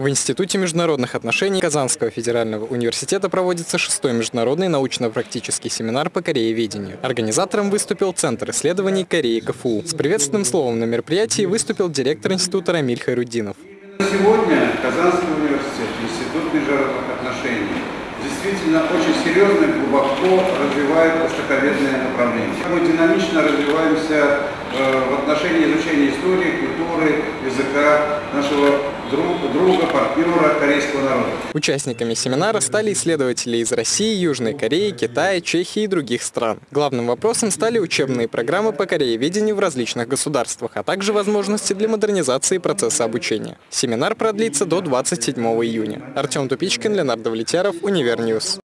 В Институте международных отношений Казанского федерального университета проводится шестой международный научно-практический семинар по корееведению. Организатором выступил Центр исследований Кореи КФУ. С приветственным словом на мероприятии выступил директор института Рамиль Хайрудинов. Сегодня Казанский университет, Институт международных отношений действительно очень серьезно и глубоко развивает востоковедное направление. Мы динамично развиваемся э, в отношении изучения истории, культуры, языка нашего друга, друга, партнера корейского народа. Участниками семинара стали исследователи из России, Южной Кореи, Китая, Чехии и других стран. Главным вопросом стали учебные программы по корееведению в различных государствах, а также возможности для модернизации процесса обучения. Семинар продлится до 27 июня. Артем Тупичкин, Леонард Влетяров, Univer News.